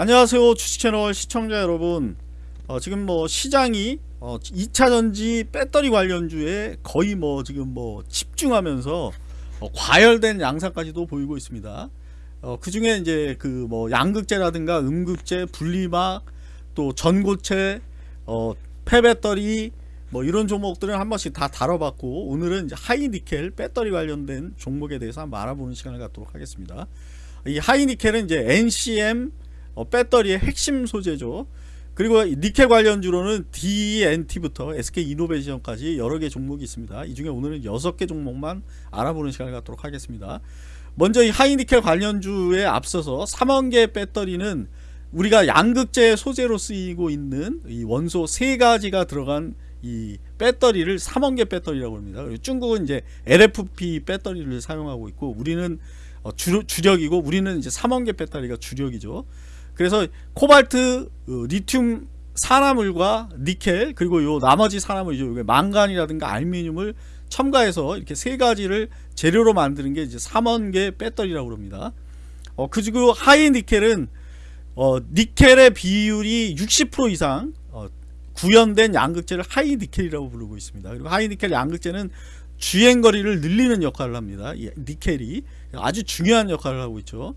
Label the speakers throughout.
Speaker 1: 안녕하세요 주식채널 시청자 여러분. 어, 지금 뭐 시장이 어, 2차전지 배터리 관련주에 거의 뭐 지금 뭐 집중하면서 어, 과열된 양상까지도 보이고 있습니다. 어, 그 중에 이제 그 뭐 양극재라든가 음극재 분리막 또 전고체 어, 폐배터리 뭐 이런 종목들은 한 번씩 다 다뤄봤고 오늘은 하이니켈 배터리 관련된 종목에 대해서 한번 알아보는 시간을 갖도록 하겠습니다. 이 하이니켈은 이제 NCM 어, 배터리의 핵심 소재죠. 그리고 니켈 관련주로는 DNT부터 SK이노베이션까지 여러 개 종목이 있습니다. 이 중에 오늘은 6개 종목만 알아보는 시간을 갖도록 하겠습니다. 먼저 이 하이니켈 관련주에 앞서서 3원계 배터리는 우리가 양극재 소재로 쓰이고 있는 이 원소 세 가지가 들어간 이 배터리를 3원계 배터리라고 합니다. 그리고 중국은 이제 LFP 배터리를 사용하고 있고 우리는 어, 주, 주력이고 우리는 이제 3원계 배터리가 주력이죠. 그래서 코발트, 어, 리튬 산화물과 니켈 그리고 요 나머지 산화물이죠. 망간이라든가 알루미늄을 첨가해서 이렇게 세 가지를 재료로 만드는 게 이제 3원계 배터리라고 합니다. 어, 그리고 하이 니켈은 어, 니켈의 비율이 60% 이상 어, 구현된 양극재를 하이 니켈이라고 부르고 있습니다. 그리고 하이 니켈 양극재는 주행거리를 늘리는 역할을 합니다. 이 니켈이 아주 중요한 역할을 하고 있죠.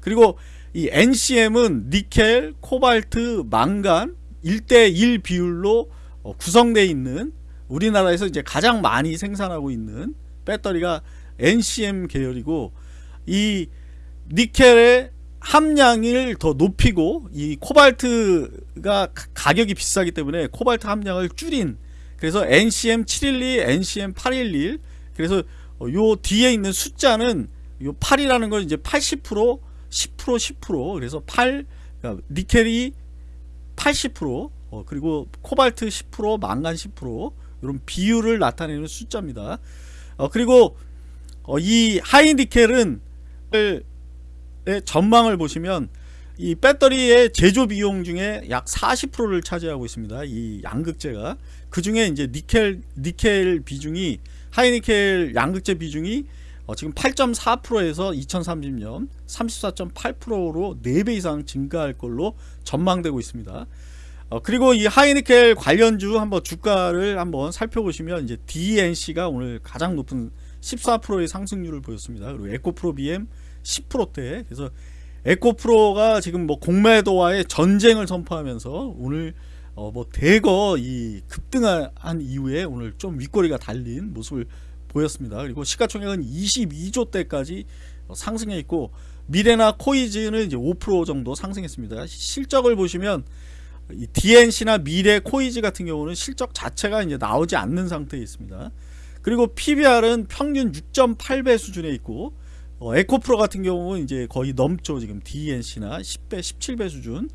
Speaker 1: 그리고 이 NCM은 니켈, 코발트, 망간 1대1 비율로 어, 구성되어 있는 우리나라에서 이제 가장 많이 생산하고 있는 배터리가 NCM 계열이고 이 니켈의 함량을 더 높이고 이 코발트가 가격이 비싸기 때문에 코발트 함량을 줄인 그래서 NCM 712, NCM 811 그래서 요 뒤에 있는 숫자는 요 8이라는 건 이제 80% 10% 10% 그래서 8 그러니까 니켈이 80% 어, 그리고 코발트 10% 망간 10% 이런 비율을 나타내는 숫자입니다. 어, 그리고 어, 이 하이 니켈은 전망을 보시면 이 배터리의 제조 비용 중에 약 40%를 차지하고 있습니다. 이 양극재가 그 중에 이제 니켈 니켈 비중이 하이니켈 양극재 비중이 어, 지금 8.4%에서 2030년 34.8%로 4배 이상 증가할 걸로 전망되고 있습니다. 어, 그리고 이 하이니켈 관련주 한번 주가를 한번 살펴보시면 이제 DNC가 오늘 가장 높은 14%의 상승률을 보였습니다. 그리고 에코프로 BM 10%대 그래서 에코프로가 지금 뭐 공매도와의 전쟁을 선포하면서 오늘 어 뭐 대거 이 급등한 이후에 오늘 좀 윗꼬리가 달린 모습을 보였습니다. 그리고 시가총액은 22조 대까지 상승해 있고 미래나 코이즈는 이제 5% 정도 상승했습니다. 실적을 보시면 DNC나 미래 코이즈 같은 경우는 실적 자체가 이제 나오지 않는 상태에 있습니다. 그리고 PBR은 평균 6.8배 수준에 있고 어, 에코프로 같은 경우는 이제 거의 넘죠. 지금 DNC나 10배, 17배 수준.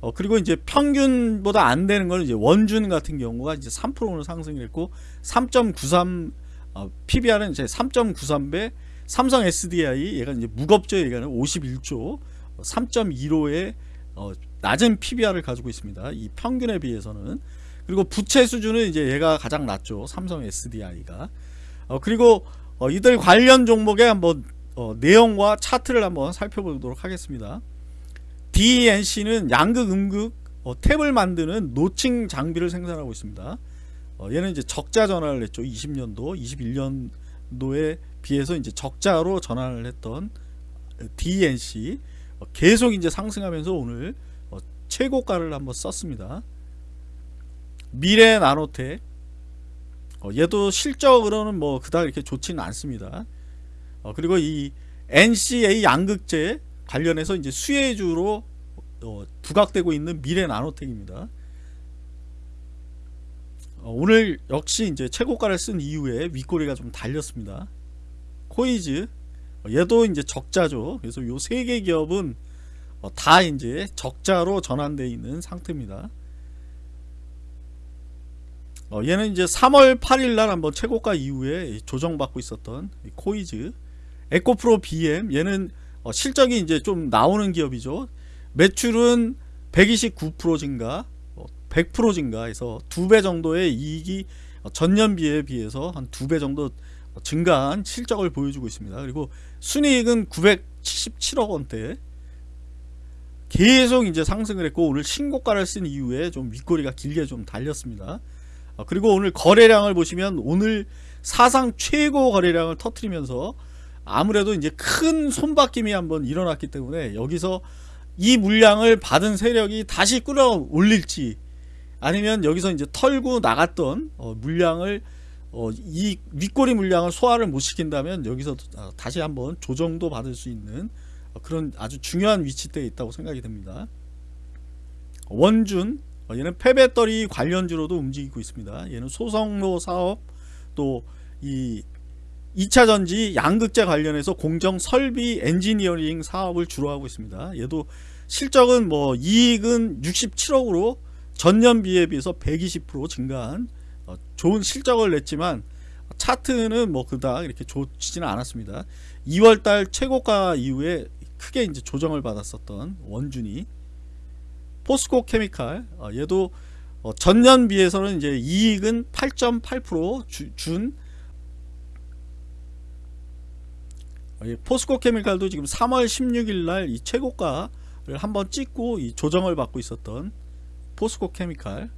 Speaker 1: 어, 그리고 이제 평균보다 안 되는 건 이제 원준 같은 경우가 이제 3%는 상승했고 3.93 어, PBR은 이제 3.93배 삼성 SDI 얘가 이제 무겁죠. 얘가는 51조. 3.15의 어, 낮은 PBR을 가지고 있습니다. 이 평균에 비해서는. 그리고 부채 수준은 이제 얘가 가장 낮죠. 삼성 SDI가. 어, 그리고 어, 이들 관련 종목의 한번 어, 내용과 차트를 한번 살펴보도록 하겠습니다. DNC는 양극 음극 어, 탭을 만드는 노칭 장비를 생산하고 있습니다 어, 얘는 이제 적자 전환을 했죠. 20년도, 21년도에 비해서 이제 적자로 전환을 했던 DNC 어, 계속 이제 상승하면서 오늘 어, 최고가를 한번 썼습니다. 미래 나노텍 어, 얘도 실적으로는 뭐 그닥 이렇게 좋지는 않습니다. 어, 그리고 이 NCA 양극재 관련해서 이제 수혜주로 어, 부각되고 있는 미래 나노텍입니다. 어, 오늘 역시 이제 최고가를 쓴 이후에 윗꼬리가 좀 달렸습니다. 코이즈 어, 얘도 이제 적자죠. 그래서 요 세 개 기업은 어, 다 이제 적자로 전환되어 있는 상태입니다. 얘는 이제 3월 8일 날 한번 최고가 이후에 조정받고 있었던 코이즈 에코프로 BM 얘는 실적이 이제 좀 나오는 기업이죠. 매출은 129% 증가 100% 증가해서 두 배 정도의 이익이 전년비에 비해서 한 두 배 정도 증가한 실적을 보여주고 있습니다. 그리고 순이익은 977억 원대 계속 이제 상승을 했고 오늘 신고가를 쓴 이후에 좀 윗꼬리가 길게 좀 달렸습니다. 어, 그리고 오늘 거래량을 보시면 오늘 사상 최고 거래량을 터트리면서 아무래도 이제 큰 손바뀜이 한번 일어났기 때문에 여기서 이 물량을 받은 세력이 다시 끌어올릴지 아니면 여기서 이제 털고 나갔던 어, 물량을 어, 이 윗꼬리 물량을 소화를 못 시킨다면 여기서 어, 다시 한번 조정도 받을 수 있는 어, 그런 아주 중요한 위치대에 있다고 생각이 됩니다. 원준 어, 얘는 폐배터리 관련주로도 움직이고 있습니다. 얘는 소성로 사업 또 이 2차 전지 양극재 관련해서 공정 설비 엔지니어링 사업을 주로 하고 있습니다. 얘도 실적은 뭐 이익은 67억으로 전년 비에 비해서 120% 증가한 어, 좋은 실적을 냈지만 차트는 뭐 그닥 이렇게 좋지는 않았습니다. 2월달 최고가 이후에 크게 이제 조정을 받았었던 원준이 포스코 케미칼 어, 얘도 어, 전년 비해서는 이제 이익은 8.8%준 어, 이 포스코 케미칼도 지금 3월 16일 날 이 최고가를 한번 찍고 이 조정을 받고 있었던 포스코 케미칼